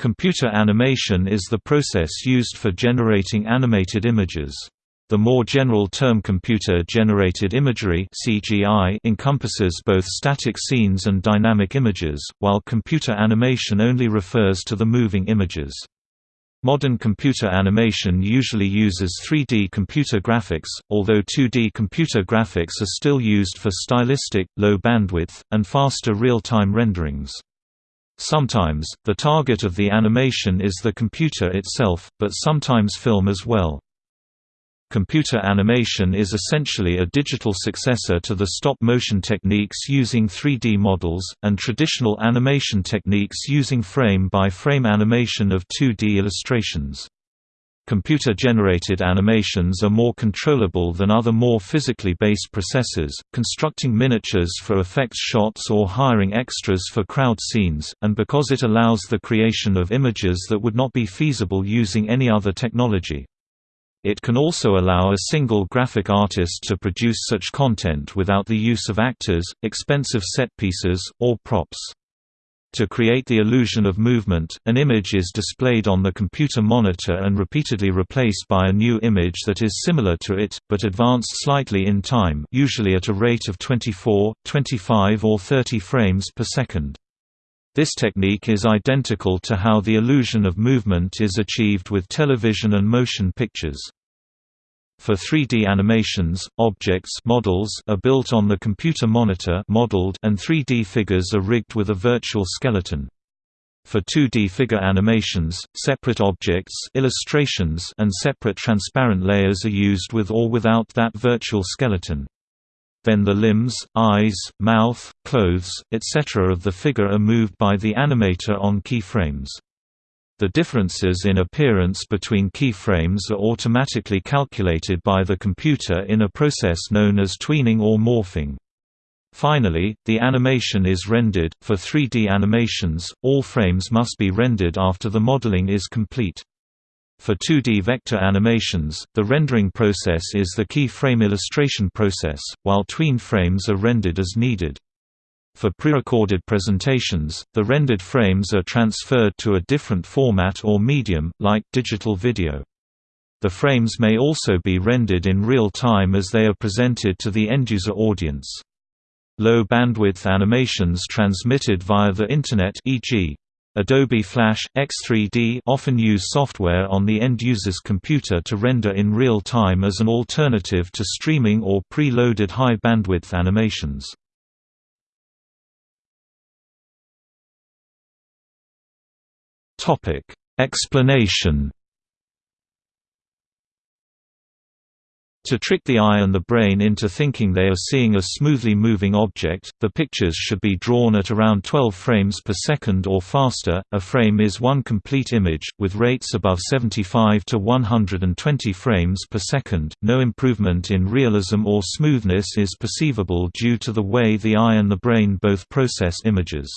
Computer animation is the process used for generating animated images. The more general term computer-generated imagery (CGI) encompasses both static scenes and dynamic images, while computer animation only refers to the moving images. Modern computer animation usually uses 3D computer graphics, although 2D computer graphics are still used for stylistic, low bandwidth, and faster real-time renderings. Sometimes, the target of the animation is the computer itself, but sometimes film as well. Computer animation is essentially a digital successor to the stop-motion techniques using 3D models, and traditional animation techniques using frame-by-frame -frame animation of 2D illustrations. Computer-generated animations are more controllable than other more physically based processes, constructing miniatures for effects shots or hiring extras for crowd scenes, and because it allows the creation of images that would not be feasible using any other technology. It can also allow a single graphic artist to produce such content without the use of actors, expensive set pieces, or props. To create the illusion of movement, an image is displayed on the computer monitor and repeatedly replaced by a new image that is similar to it, but advanced slightly in time usually at a rate of 24, 25 or 30 frames per second. This technique is identical to how the illusion of movement is achieved with television and motion pictures. For 3D animations, objects models are built on the computer monitor modeled and 3D figures are rigged with a virtual skeleton. For 2D figure animations, separate objects illustrations and separate transparent layers are used with or without that virtual skeleton. Then the limbs, eyes, mouth, clothes, etc. of the figure are moved by the animator on keyframes. The differences in appearance between keyframes are automatically calculated by the computer in a process known as tweening or morphing. Finally, the animation is rendered. For 3D animations, all frames must be rendered after the modeling is complete. For 2D vector animations, the rendering process is the keyframe illustration process, while tween frames are rendered as needed. For pre-recorded presentations, the rendered frames are transferred to a different format or medium, like digital video. The frames may also be rendered in real time as they are presented to the end-user audience. Low bandwidth animations transmitted via the Internet e.g. Adobe Flash, X3D often use software on the end-user's computer to render in real time as an alternative to streaming or pre-loaded high-bandwidth animations. Topic: Explanation. To trick the eye and the brain into thinking they are seeing a smoothly moving object, the pictures should be drawn at around 12 frames per second or faster. A frame is one complete image, with rates above 75 to 120 frames per second. No improvement in realism or smoothness is perceivable due to the way the eye and the brain both process images.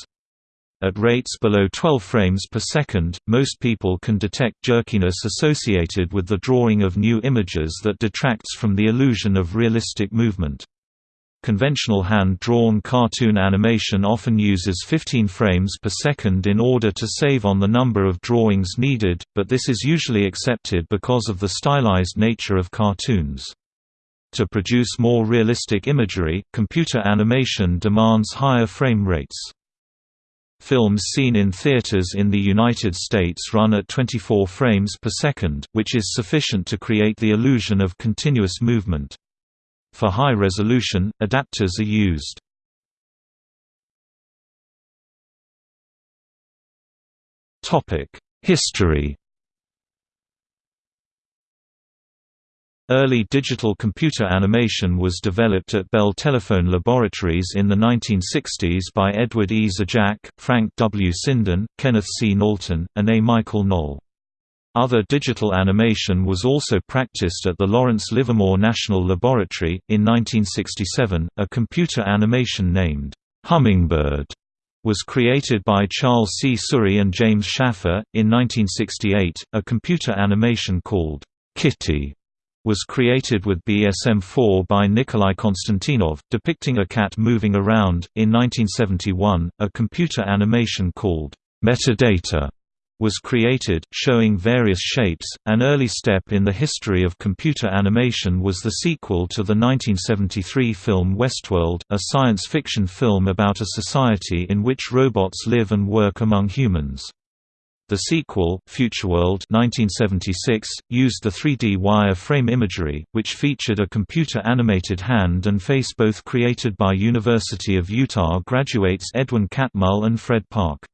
At rates below 12 frames per second, most people can detect jerkiness associated with the drawing of new images that detracts from the illusion of realistic movement. Conventional hand-drawn cartoon animation often uses 15 frames per second in order to save on the number of drawings needed, but this is usually accepted because of the stylized nature of cartoons. To produce more realistic imagery, computer animation demands higher frame rates. Films seen in theaters in the United States run at 24 frames per second, which is sufficient to create the illusion of continuous movement. For high resolution, adapters are used. History Early digital computer animation was developed at Bell Telephone Laboratories in the 1960s by Edward E. Zajac, Frank W. Sinden, Kenneth C. Knowlton, and A. Michael Noll. Other digital animation was also practiced at the Lawrence Livermore National Laboratory. In 1967, a computer animation named Hummingbird was created by Charles Csuri and James Shaffer. In 1968, a computer animation called Kitty was created with BESM-4 by Nikolai Konstantinov, depicting a cat moving around. In 1971, a computer animation called Metadata was created, showing various shapes. An early step in the history of computer animation was the sequel to the 1973 film Westworld, a science fiction film about a society in which robots live and work among humans. The sequel, Futureworld 1976, used the 3D wire-frame imagery, which featured a computer-animated hand and face both created by University of Utah graduates Edwin Catmull and Fred Parke.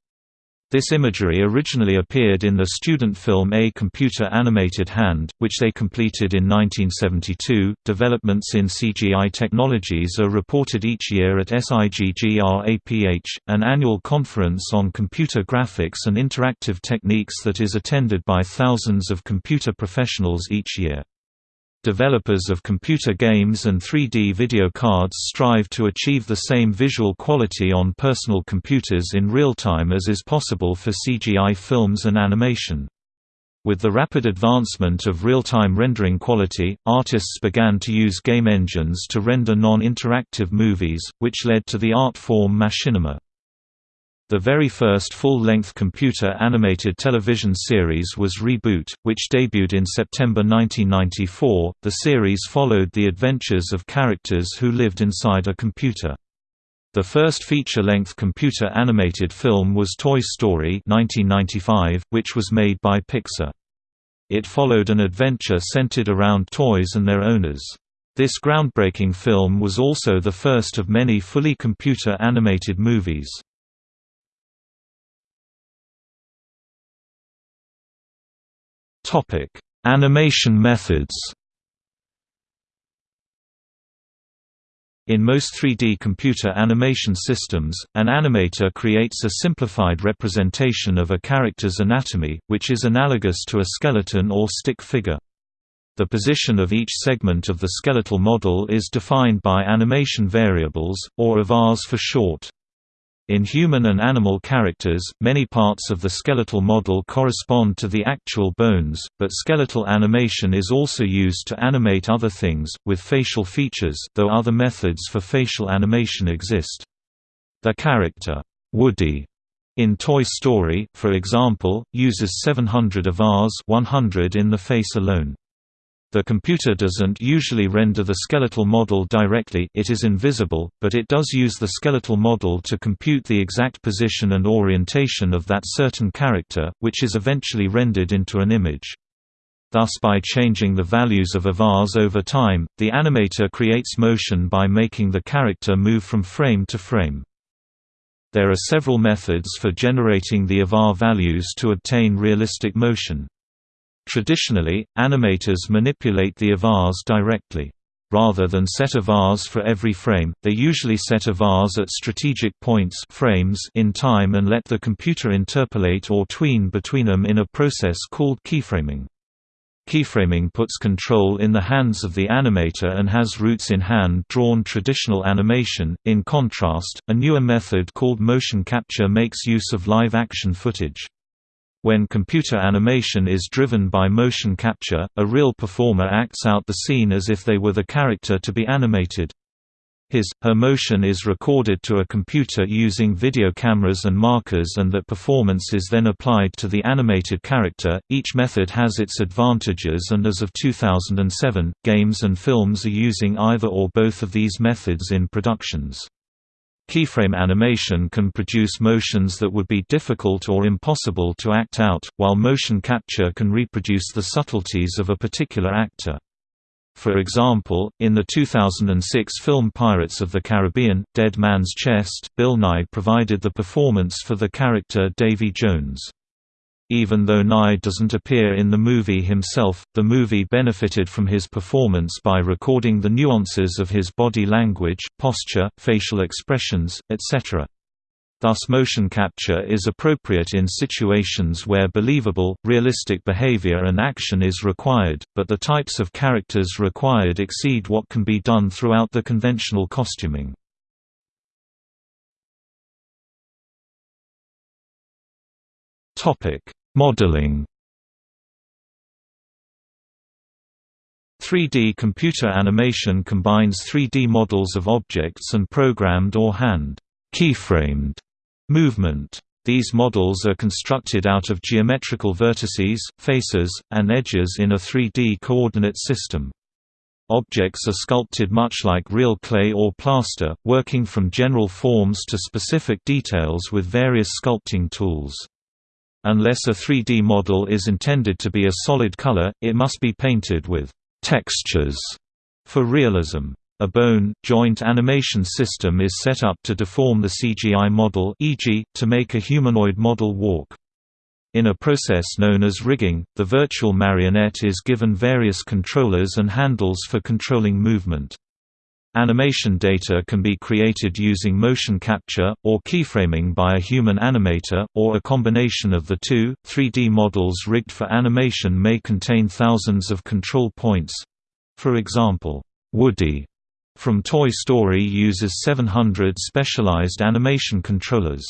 This imagery originally appeared in the student film A Computer Animated Hand, which they completed in 1972. Developments in CGI technologies are reported each year at SIGGRAPH, an annual conference on computer graphics and interactive techniques that is attended by thousands of computer professionals each year. Developers of computer games and 3D video cards strive to achieve the same visual quality on personal computers in real time as is possible for CGI films and animation. With the rapid advancement of real-time rendering quality, artists began to use game engines to render non-interactive movies, which led to the art form machinima. The very first full-length computer-animated television series was Reboot, which debuted in September 1994. The series followed the adventures of characters who lived inside a computer. The first feature-length computer-animated film was Toy Story 1995, which was made by Pixar. It followed an adventure centered around toys and their owners. This groundbreaking film was also the first of many fully computer-animated movies. Animation methods. In most 3D computer animation systems, an animator creates a simplified representation of a character's anatomy, which is analogous to a skeleton or stick figure. The position of each segment of the skeletal model is defined by animation variables, or avars for short. In human and animal characters, many parts of the skeletal model correspond to the actual bones, but skeletal animation is also used to animate other things, with facial features though other methods for facial animation exist. The character, Woody, in Toy Story, for example, uses 700 avars 100 in the face alone. The computer doesn't usually render the skeletal model directly it is invisible, but it does use the skeletal model to compute the exact position and orientation of that certain character, which is eventually rendered into an image. Thus by changing the values of avars over time, the animator creates motion by making the character move from frame to frame. There are several methods for generating the avar values to obtain realistic motion. Traditionally, animators manipulate the avars directly. Rather than set avars for every frame, they usually set avars at strategic points frames in time and let the computer interpolate or tween between them in a process called keyframing. Keyframing puts control in the hands of the animator and has roots in hand-drawn traditional animation. In contrast, a newer method called motion capture makes use of live-action footage. When computer animation is driven by motion capture, a real performer acts out the scene as if they were the character to be animated. His, her motion is recorded to a computer using video cameras and markers and that performance is then applied to the animated character. Each method has its advantages and as of 2007, games and films are using either or both of these methods in productions. Keyframe animation can produce motions that would be difficult or impossible to act out, while motion capture can reproduce the subtleties of a particular actor. For example, in the 2006 film Pirates of the Caribbean, Dead Man's Chest, Bill Nighy provided the performance for the character Davy Jones. Even though Nighy doesn't appear in the movie himself, the movie benefited from his performance by recording the nuances of his body language, posture, facial expressions, etc. Thus motion capture is appropriate in situations where believable, realistic behavior and action is required, but the types of characters required exceed what can be done throughout the conventional costuming. Topic: Modeling 3D computer animation combines 3D models of objects and programmed or hand keyframed movement. These models are constructed out of geometrical vertices, faces, and edges in a 3D coordinate system. Objects are sculpted much like real clay or plaster, working from general forms to specific details with various sculpting tools. Unless a 3D model is intended to be a solid color, it must be painted with textures for realism. A bone, joint animation system is set up to deform the CGI model e.g., to make a humanoid model walk. In a process known as rigging, the virtual marionette is given various controllers and handles for controlling movement. Animation data can be created using motion capture, or keyframing by a human animator, or a combination of the two. 3D models rigged for animation may contain thousands of control points. For example, Woody from Toy Story uses 700 specialized animation controllers.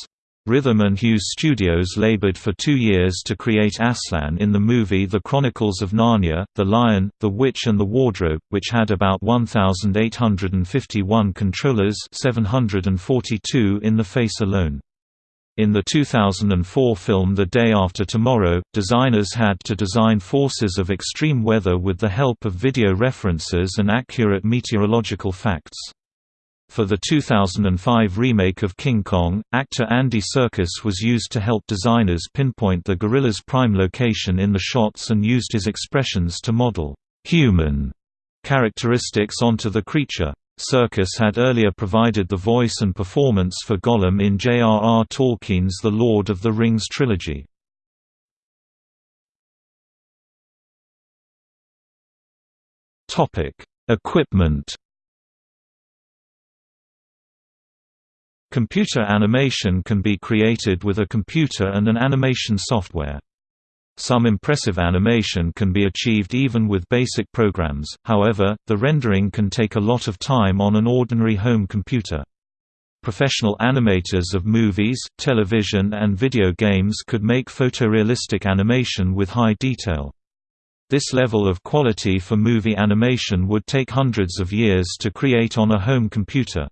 Rhythm and Hues Studios labored for two years to create Aslan in the movie The Chronicles of Narnia, The Lion, the Witch and the Wardrobe, which had about 1,851 controllers 742 in the face alone. In the 2004 film The Day After Tomorrow, designers had to design forces of extreme weather with the help of video references and accurate meteorological facts. For the 2005 remake of King Kong, actor Andy Serkis was used to help designers pinpoint the gorilla's prime location in the shots and used his expressions to model human characteristics onto the creature. Serkis had earlier provided the voice and performance for Gollum in J.R.R. Tolkien's The Lord of the Rings trilogy. Equipment Computer animation can be created with a computer and an animation software. Some impressive animation can be achieved even with basic programs, however, the rendering can take a lot of time on an ordinary home computer. Professional animators of movies, television and video games could make photorealistic animation with high detail. This level of quality for movie animation would take hundreds of years to create on a home computer.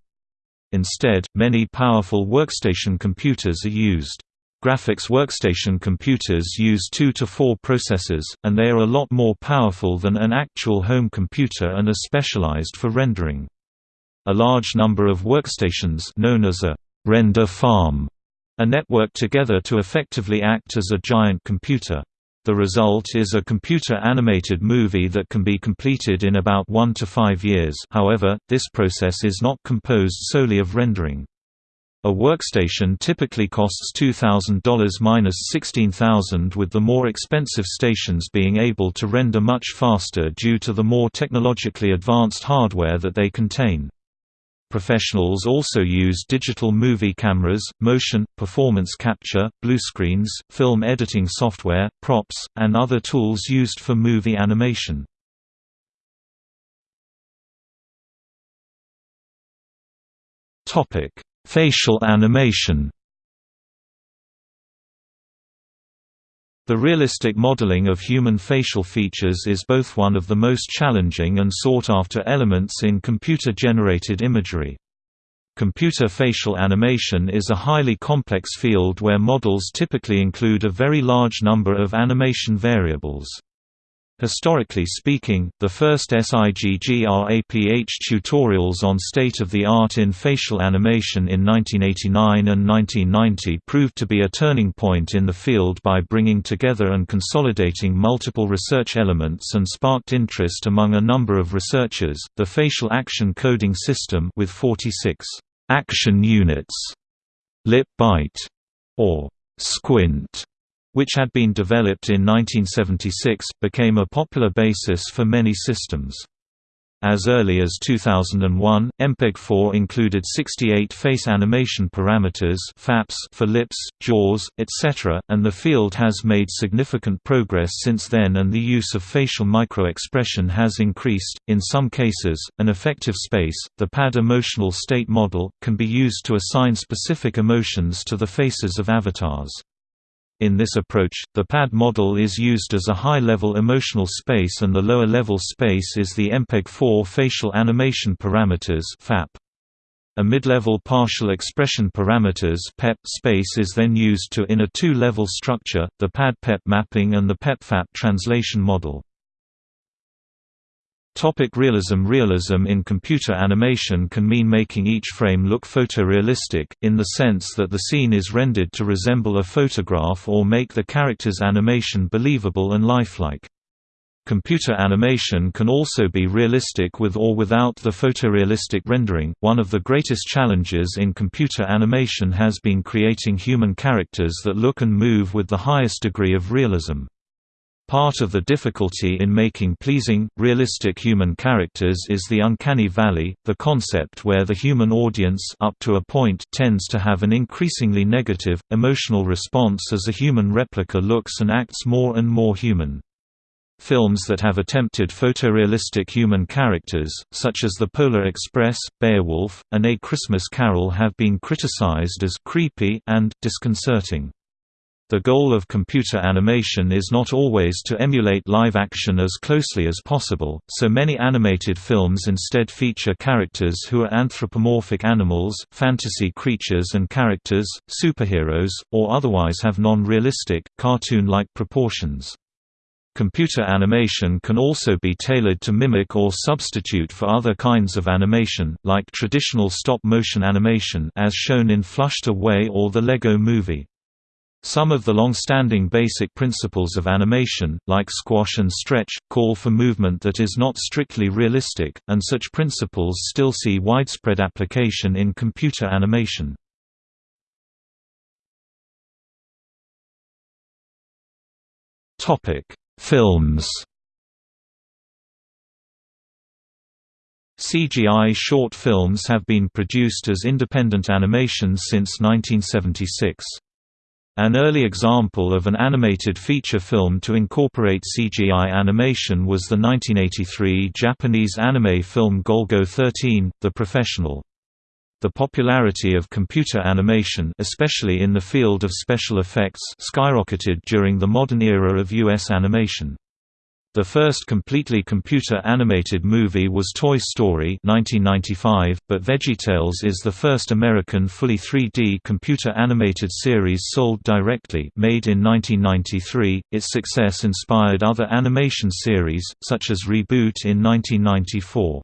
Instead, many powerful workstation computers are used. Graphics workstation computers use two to four processors, and they are a lot more powerful than an actual home computer and are specialized for rendering. A large number of workstations known as a render farm are networked together to effectively act as a giant computer. The result is a computer-animated movie that can be completed in about one to five years however, this process is not composed solely of rendering. A workstation typically costs $2,000–$16,000 with the more expensive stations being able to render much faster due to the more technologically advanced hardware that they contain. Professionals also use digital movie cameras, motion, performance capture, bluescreens, film editing software, props, and other tools used for movie animation. Facial animation The realistic modeling of human facial features is both one of the most challenging and sought-after elements in computer-generated imagery. Computer facial animation is a highly complex field where models typically include a very large number of animation variables. Historically speaking, the first SIGGRAPH tutorials on state-of-the-art in facial animation in 1989 and 1990 proved to be a turning point in the field by bringing together and consolidating multiple research elements and sparked interest among a number of researchers. The facial action coding system with 46 action units, lip bite, or squint which had been developed in 1976, became a popular basis for many systems. As early as 2001, MPEG-4 included 68 face animation parameters FAPS for lips, jaws, etc., and the field has made significant progress since then and the use of facial micro-expression has increased. In some cases, an affective space, the PAD emotional state model, can be used to assign specific emotions to the faces of avatars. In this approach, the PAD model is used as a high-level emotional space and the lower-level space is the MPEG-4 facial animation parameters FAP. A mid-level partial expression parameters PEP space is then used to in a two-level structure, the PAD-PEP mapping and the PEP-FAP translation model. Topic realism Realism in computer animation can mean making each frame look photorealistic, in the sense that the scene is rendered to resemble a photograph or make the character's animation believable and lifelike. Computer animation can also be realistic with or without the photorealistic rendering. One of the greatest challenges in computer animation has been creating human characters that look and move with the highest degree of realism. Part of the difficulty in making pleasing, realistic human characters is the uncanny valley, the concept where the human audience up to a point tends to have an increasingly negative, emotional response as a human replica looks and acts more and more human. Films that have attempted photorealistic human characters, such as The Polar Express, Beowulf, and A Christmas Carol have been criticized as «creepy» and «disconcerting». The goal of computer animation is not always to emulate live action as closely as possible, so many animated films instead feature characters who are anthropomorphic animals, fantasy creatures and characters, superheroes, or otherwise have non-realistic, cartoon-like proportions. Computer animation can also be tailored to mimic or substitute for other kinds of animation, like traditional stop-motion animation as shown in Flushed Away or the Lego Movie. Some of the long-standing basic principles of animation, like squash and stretch, call for movement that is not strictly realistic, and such principles still see widespread application in computer animation. Films CGI short films have been produced as independent animations since 1976. An early example of an animated feature film to incorporate CGI animation was the 1983 Japanese anime film Golgo 13, The Professional. The popularity of computer animation especially in the field of special effects skyrocketed during the modern era of U.S. animation. The first completely computer-animated movie was Toy Story 1995, but VeggieTales is the first American fully 3D computer-animated series sold directly made in 1993. Its success inspired other animation series, such as Reboot in 1994.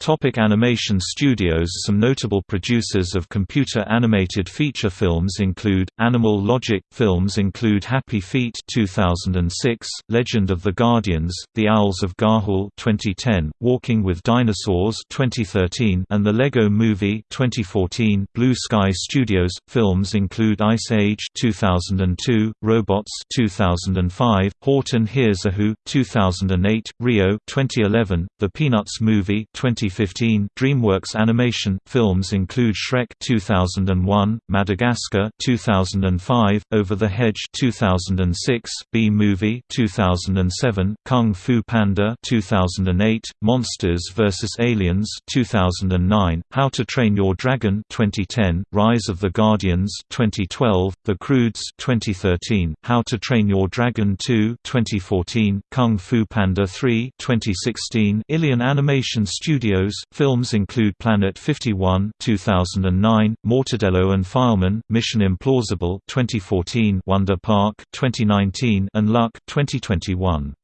Topic animation studios Some notable producers of computer-animated feature films include, Animal Logic, films include Happy Feet 2006, Legend of the Guardians, The Owls of Ga'Hoole 2010, Walking with Dinosaurs 2013, and The Lego Movie 2014. Blue Sky Studios, films include Ice Age 2002, Robots 2005, Horton Hears a Who 2008, Rio 2011, The Peanuts Movie 20 2015 DreamWorks Animation films include Shrek 2001, Madagascar 2005, Over the Hedge 2006, Bee Movie 2007, Kung Fu Panda 2008, Monsters vs Aliens 2009, How to Train Your Dragon 2010, Rise of the Guardians 2012, The Croods 2013, How to Train Your Dragon 2 2014, Kung Fu Panda 3 2016, Ilion Animation Studios Studios. Films include Planet 51 (2009), Mortadelo and Filemon, Mission Implausible (2014), Wonder Park (2019), and Luck (2021).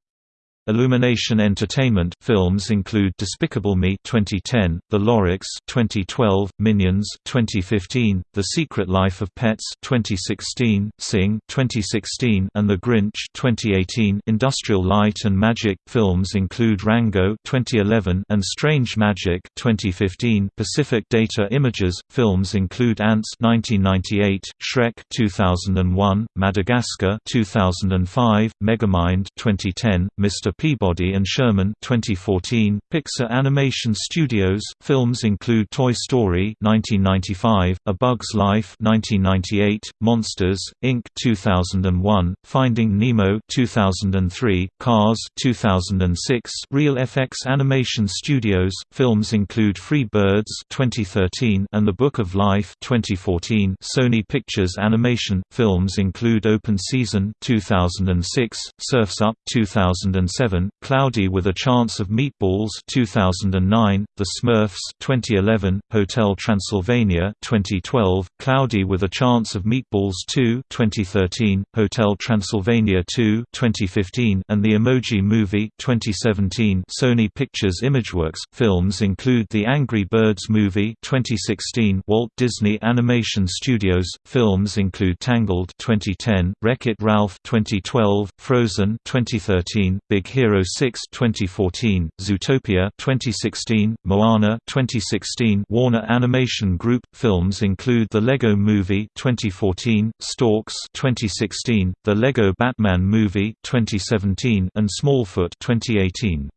Illumination Entertainment films include Despicable Me 2010, The Lorax 2012, Minions 2015, The Secret Life of Pets 2016, Sing 2016, and The Grinch 2018. Industrial Light and Magic films include Rango 2011 and Strange Magic 2015. Pacific Data Images films include Antz 1998, Shrek 2001, Madagascar 2005, Megamind 2010, Mr. Peabody and Sherman 2014, Pixar Animation Studios films include Toy Story 1995, A Bug's Life 1998, Monsters Inc 2001, Finding Nemo 2003, Cars 2006, Reel FX Animation Studios films include Free Birds 2013 and The Book of Life 2014. Sony Pictures Animation films include Open Season 2006, Surfs Up 2007 2007, Cloudy with a Chance of Meatballs 2009, The Smurfs 2011, Hotel Transylvania 2012, Cloudy with a Chance of Meatballs 2 2013, Hotel Transylvania 2 2015, and The Emoji Movie 2017. Sony Pictures Imageworks films include The Angry Birds Movie 2016, Walt Disney Animation Studios films include Tangled 2010, Wreck-It Ralph 2012, Frozen 2013, Big Hero 6 2014, Zootopia 2016, Moana 2016. Warner Animation Group films include The Lego Movie 2014, Storks 2016, The Lego Batman Movie 2017, and Smallfoot 2018.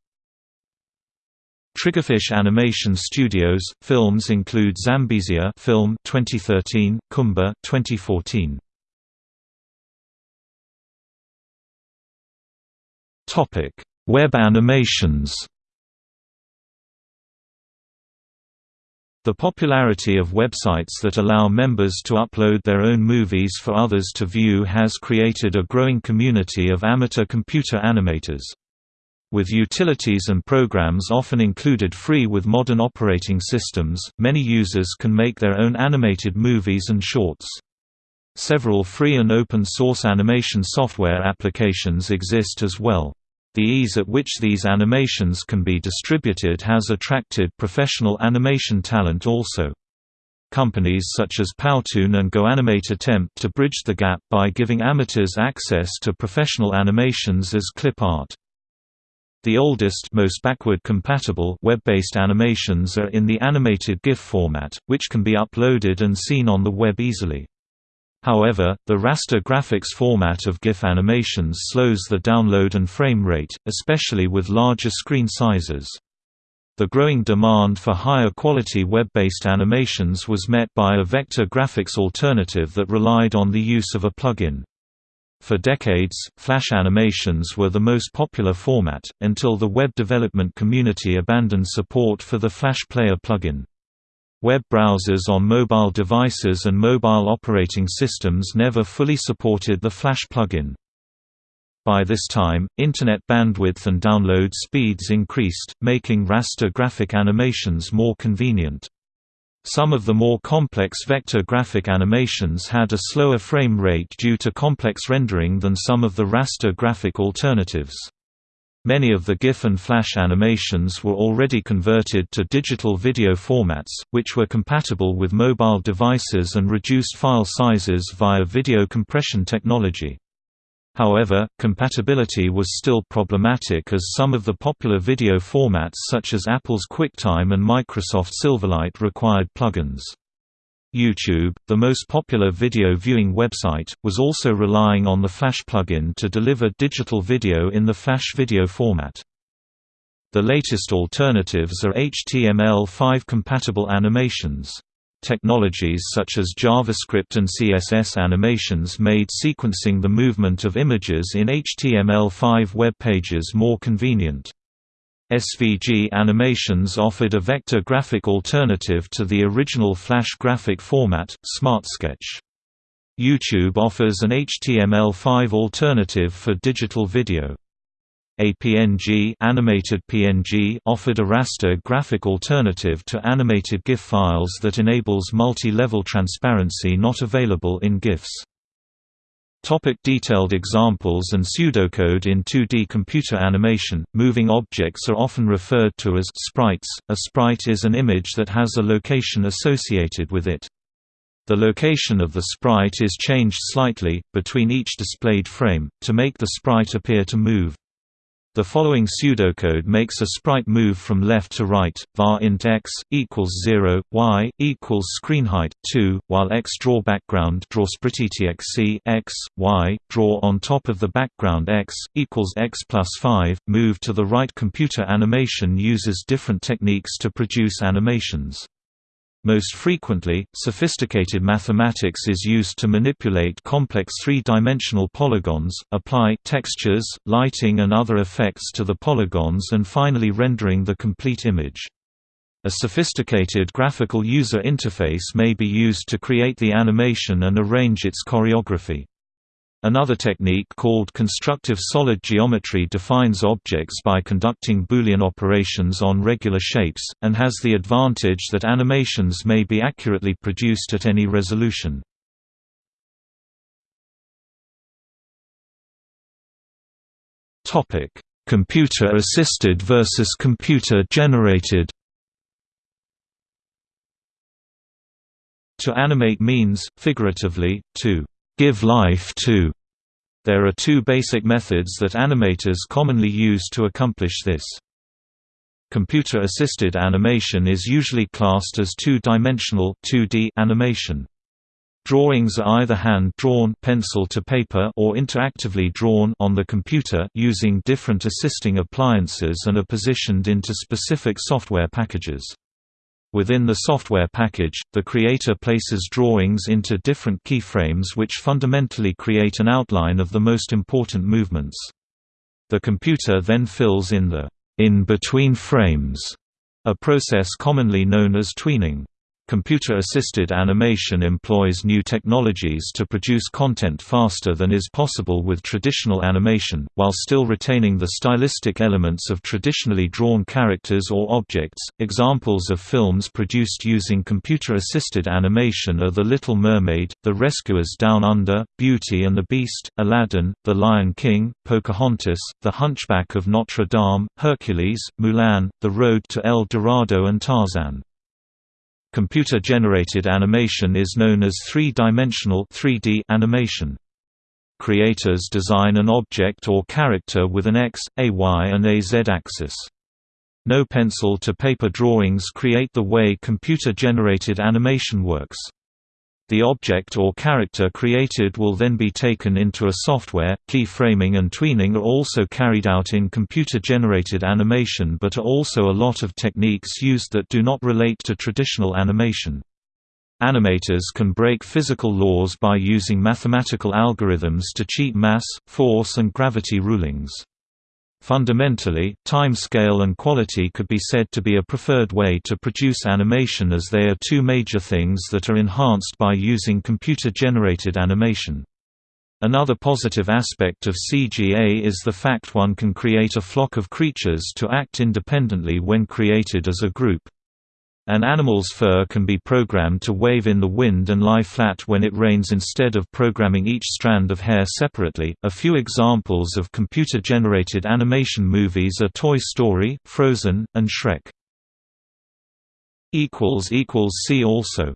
Triggerfish Animation Studios films include Zambezia film 2013, Khumba 2014. Web animations. The popularity of websites that allow members to upload their own movies for others to view has created a growing community of amateur computer animators. With utilities and programs often included free with modern operating systems, many users can make their own animated movies and shorts. Several free and open-source animation software applications exist as well. The ease at which these animations can be distributed has attracted professional animation talent also. Companies such as Powtoon and GoAnimate attempt to bridge the gap by giving amateurs access to professional animations as clip art. The oldest most backward compatible web-based animations are in the animated GIF format, which can be uploaded and seen on the web easily. However, the raster graphics format of GIF animations slows the download and frame rate, especially with larger screen sizes. The growing demand for higher quality web-based animations was met by a vector graphics alternative that relied on the use of a plugin. For decades, Flash animations were the most popular format, until the web development community abandoned support for the Flash Player plugin. Web browsers on mobile devices and mobile operating systems never fully supported the Flash plugin. By this time, Internet bandwidth and download speeds increased, making raster graphic animations more convenient. Some of the more complex vector graphic animations had a slower frame rate due to complex rendering than some of the raster graphic alternatives. Many of the GIF and Flash animations were already converted to digital video formats, which were compatible with mobile devices and reduced file sizes via video compression technology. However, compatibility was still problematic as some of the popular video formats such as Apple's QuickTime and Microsoft Silverlight required plugins. YouTube, the most popular video viewing website, was also relying on the Flash plugin to deliver digital video in the Flash video format. The latest alternatives are HTML5 compatible animations. Technologies such as JavaScript and CSS animations made sequencing the movement of images in HTML5 web pages more convenient. SVG Animations offered a vector graphic alternative to the original Flash graphic format, SmartSketch. YouTube offers an HTML5 alternative for digital video. APNG animated PNG offered a raster graphic alternative to animated GIF files that enables multi-level transparency not available in GIFs. Topic detailed examples and pseudocode In 2D computer animation, moving objects are often referred to as sprites. A sprite is an image that has a location associated with it. The location of the sprite is changed slightly, between each displayed frame, to make the sprite appear to move. The following pseudocode makes a sprite move from left to right, var int x equals 0, y equals screen height 2, while x draw background draw x, x, y draw on top of the background x equals x plus 5. Move to the right. Computer animation uses different techniques to produce animations. Most frequently, sophisticated mathematics is used to manipulate complex three-dimensional polygons, apply textures, lighting and other effects to the polygons and finally rendering the complete image. A sophisticated graphical user interface may be used to create the animation and arrange its choreography. Another technique called constructive solid geometry defines objects by conducting Boolean operations on regular shapes, and has the advantage that animations may be accurately produced at any resolution. Computer-assisted versus computer-generated To animate means, figuratively, to give life to. There are two basic methods that animators commonly use to accomplish this. Computer-assisted animation is usually classed as two-dimensional animation. Drawings are either hand-drawn pencil to paper or interactively drawn on the computer using different assisting appliances and are positioned into specific software packages. Within the software package, the creator places drawings into different keyframes which fundamentally create an outline of the most important movements. The computer then fills in the in-between frames, a process commonly known as tweening. Computer-assisted animation employs new technologies to produce content faster than is possible with traditional animation, while still retaining the stylistic elements of traditionally drawn characters or objects. Examples of films produced using computer-assisted animation are The Little Mermaid, The Rescuers Down Under, Beauty and the Beast, Aladdin, The Lion King, Pocahontas, The Hunchback of Notre Dame, Hercules, Mulan, The Road to El Dorado and Tarzan. Computer-generated animation is known as three-dimensional animation. Creators design an object or character with an X, a Y and a Z axis. No pencil-to-paper drawings create the way computer-generated animation works. The object or character created will then be taken into a software. Keyframing and tweening are also carried out in computer-generated animation but are also a lot of techniques used that do not relate to traditional animation. Animators can break physical laws by using mathematical algorithms to cheat mass, force and gravity rulings. Fundamentally, time scale and quality could be said to be a preferred way to produce animation as they are two major things that are enhanced by using computer-generated animation. Another positive aspect of CGA is the fact one can create a flock of creatures to act independently when created as a group. An animal's fur can be programmed to wave in the wind and lie flat when it rains instead of programming each strand of hair separately. A few examples of computer generated animation movies are Toy Story, Frozen, and Shrek. See also